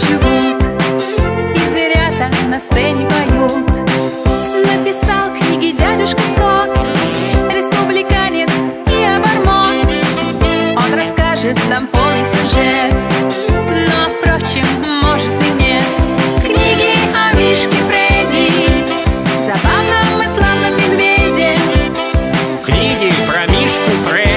живут И зверята на сцене поют. Написал книги дядюшка Скотт Республиканец и обормот. Он расскажет нам полный сюжет Но, впрочем, может и нет. Книги о Мишке Фредди Забавном и славном медведе. Книги про Мишку Фредди.